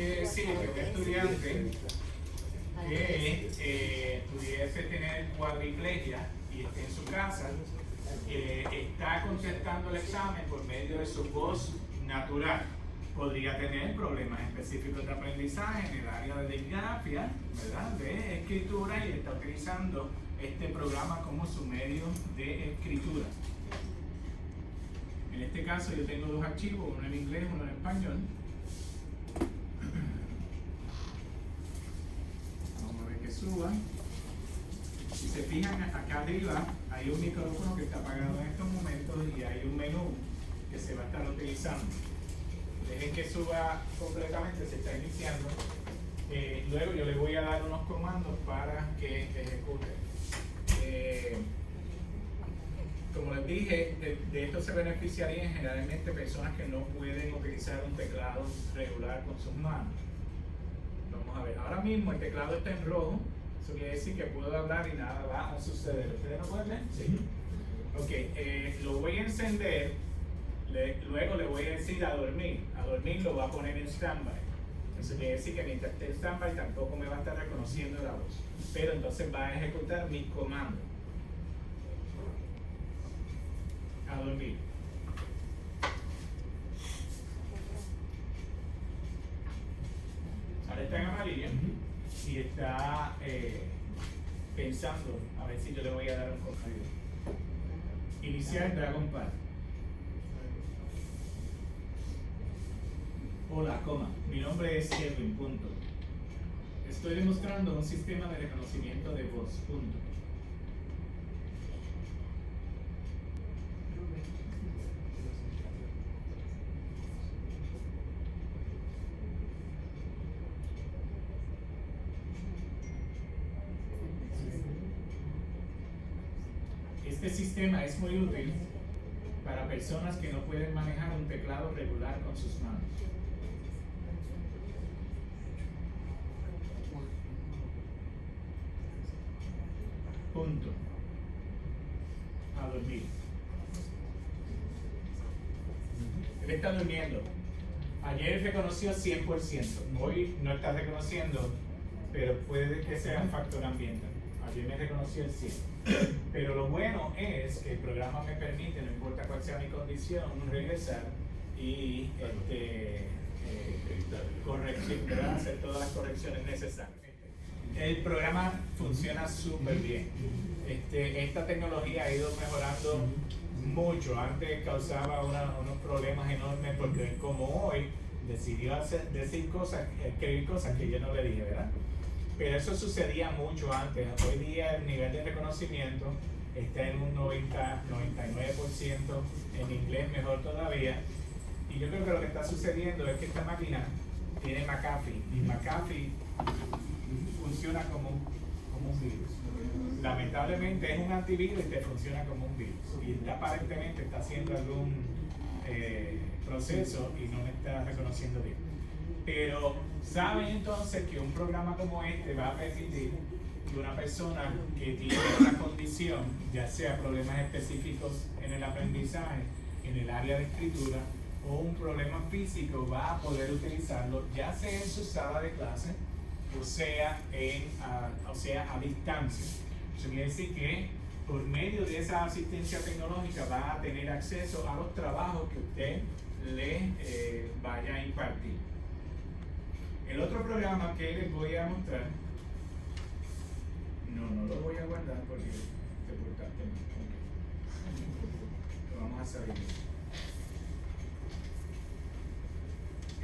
quiere decir que un estudiante que eh, pudiese tener cuadriplegia y esté en su casa, eh, está contestando el examen por medio de su voz natural. Podría tener problemas específicos de aprendizaje en el área de disgrafia, ¿verdad? de escritura y está utilizando este programa como su medio de escritura. En este caso yo tengo dos archivos, uno en inglés, uno en español. Vamos a ver que suba. Si se fijan acá arriba hay un micrófono que está apagado en estos momentos y hay un menú que se va a estar utilizando. Dejen que suba completamente, se está iniciando. Eh, luego yo le voy a dar unos comandos para que ejecute. Eh, como les dije, de, esto se beneficiarían generalmente personas que no pueden utilizar un teclado regular con sus manos. Vamos a ver, ahora mismo el teclado está en rojo, eso quiere decir que puedo hablar y nada va a suceder. ¿Ustedes lo pueden ver? Sí. Ok, eh, lo voy a encender, luego le voy a decir a dormir. A dormir lo va a poner en standby. Eso quiere decir que mientras esté en standby tampoco me va a estar reconociendo la voz. Pero entonces va a ejecutar mis comandos. a dormir. Ahora está en amarillo y está eh, a ver si yo le voy a dar un consejo. Iniciar Dragon Pad. Hola, coma. Mi nombre es Kevin, punto. Estoy demostrando un sistema de reconocimiento de voz. Este sistema es muy útil para personas que no pueden manejar un teclado regular con sus manos. Punto. A dormir. Él está durmiendo. Ayer reconoció 100%. Hoy no está reconociendo, pero puede que sea un factor ambiental. Ayer me reconoció el 100%. Pero lo bueno es que el programa me permite, no importa cuál sea mi condición, regresar y este, eh, hacer todas las correcciones necesarias. El programa funciona súper bien. Este, esta tecnología ha ido mejorando mucho. Antes causaba unos problemas enormes porque como hoy decidió hacer, decir cosas, escribir cosas que yo no le dije, ¿verdad? Pero eso sucedía mucho antes. Hoy día el nivel de reconocimiento está en un 90, 99%, en inglés mejor todavía. Y yo creo que lo que está sucediendo es que esta máquina tiene McAfee y McAfee funciona como, como un virus. Lamentablemente es un antivirus y te funciona como un virus. Y aparentemente está haciendo algún eh, proceso y no me está reconociendo bien. Pero saben entonces que un programa como este va a permitir que una persona que tiene una condición, ya sea problemas específicos en el aprendizaje, en el área de escritura, o un problema físico, va a poder utilizarlo ya sea en su sala de clase o sea, en, o sea a distancia. Eso quiere decir que por medio de esa asistencia tecnológica va a tener acceso a los trabajos que usted le eh, vaya a impartir. El otro programa que les voy a mostrar, no, no lo voy a guardar porque te portaste Lo vamos a salir.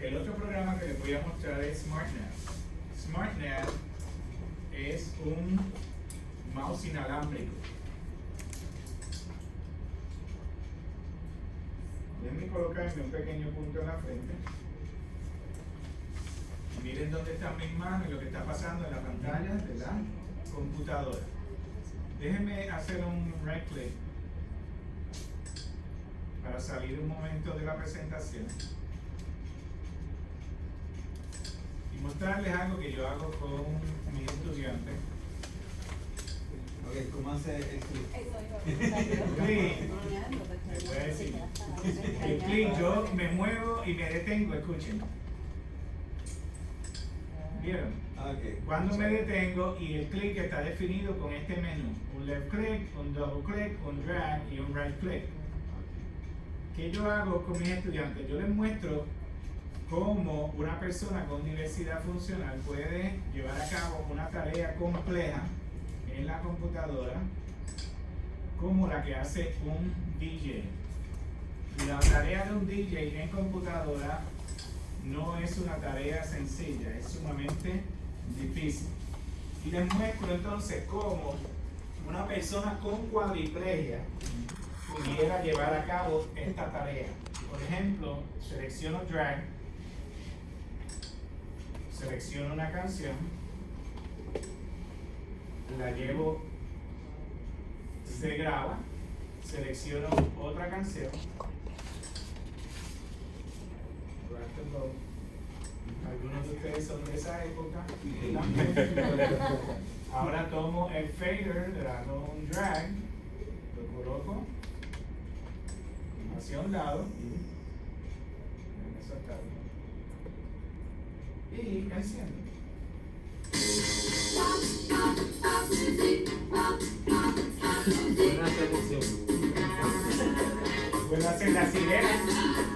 El otro programa que les voy a mostrar es SmartNav. SmartNav es un mouse inalámbrico. Déjenme colocarme un pequeño punto en la frente. Miren dónde están mis manos y lo que está pasando en la pantalla de la computadora. Déjenme hacer un right click para salir un momento de la presentación y mostrarles algo que yo hago con mis estudiantes Ok, ¿cómo hace el clic? El clic, yo me muevo y me detengo, escuchen. ¿Vieron? Ah, ok. Cuando me detengo y el clic está definido con este menú, un left click, un double click, un drag y un right click. ¿Qué yo hago con mis estudiantes? Yo les muestro cómo una persona con universidad funcional puede llevar a cabo una tarea compleja en la computadora como la que hace un DJ. Y la tarea de un DJ en computadora no es una tarea sencilla, es sumamente difícil. Y les muestro entonces cómo una persona con cuadriplegia pudiera llevar a cabo esta tarea. Por ejemplo, selecciono drag, selecciono una canción, la llevo, se graba, selecciono otra canción, Algunos de ustedes son de esa época. Ahora tomo el fader, le hago un drag, lo coloco hacia un lado. Y enciendo. Buena selección. Puedo hacer la sirena.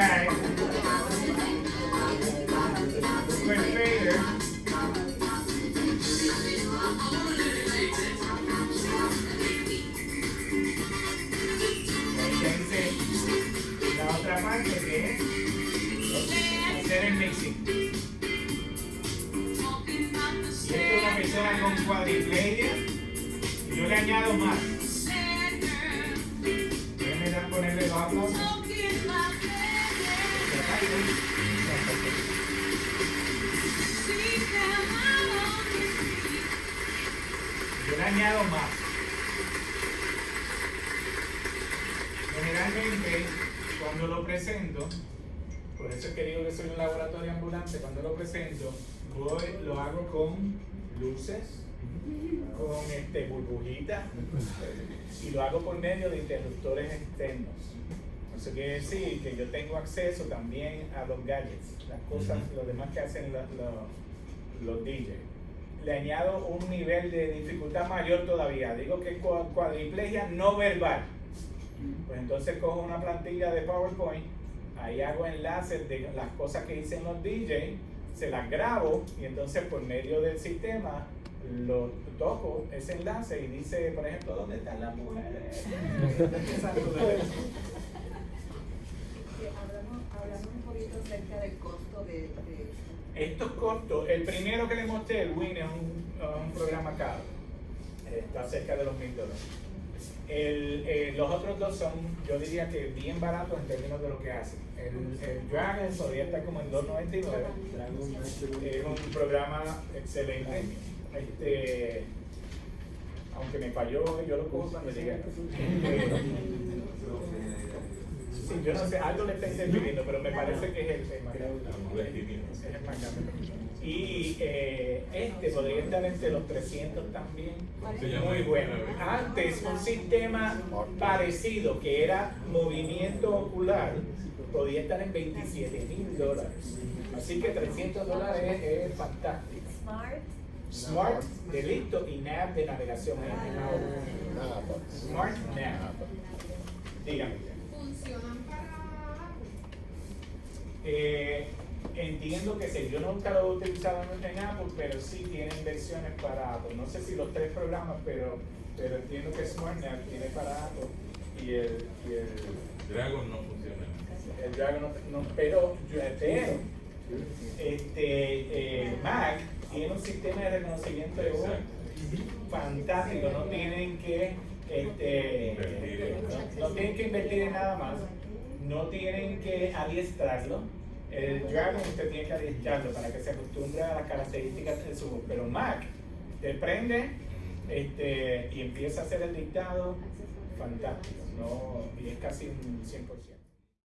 Busco el drag. Busco el fader. Y ahí hice la otra parte que es hacer el mixing. Y esto es una persona con cuadriplegia. Yo le añado más. Yo le añado más. Generalmente, cuando lo presento, por eso es que digo que soy un laboratorio ambulante, cuando lo presento, voy, lo hago con luces, con este, burbujitas, y lo hago por medio de interruptores externos. Eso quiere decir que yo tengo acceso también a los gadgets, las cosas, lo demás que hacen los, los, los DJs. Le añado un nivel de dificultad mayor todavía. Digo que cua- cuadriplegia no verbal. Pues entonces cojo una plantilla de PowerPoint, ahí hago enlaces de las cosas que dicen los DJs, se las grabo y entonces por medio del sistema lo toco ese enlace y dice, por ejemplo, ¿dónde están las mujeres? Hablamos, un poquito acerca del costo de Estos costos, el primero que le mostré, el Win, es un, programa caro. Está cerca de los mil dólares. Eh, los otros dos son, yo diría que bien baratos en términos de lo que hacen. El, Dragon todavía está como en 2.99. Es un programa excelente. Este, aunque me falló, yo lo cojo cuando llegue. Yo no sé, algo le está interviniendo, pero me parece que es el, grande. Y eh, este podría estar entre los 300 también. Muy bueno. Antes, un sistema parecido que era movimiento ocular podía estar en 27 mil dólares. Así que 300 dólares es, es fantástico. Smart. Smart de listo y nav de navegación. Smart nav. Dígame. funcionan Eh, entiendo que sí, yo nunca lo he utilizado en Apple, pero sí tienen versiones para Apple. No sé si los tres programas, pero, pero entiendo que SmartNav tiene para Apple y el, y el, Dragon no funciona. el Dragon no, no- pero, pero este, eh, Mac tiene un sistema de reconocimiento de voz fantástico, no tienen que este, no, no tienen que invertir en nada más, no tienen que adiestrarlo. El Dragon usted tiene que adiestrarlo para que se acostumbre a las características del su Pero Mac, te prende este, y empieza a hacer el dictado fantástico, ¿no? y es casi un 100%.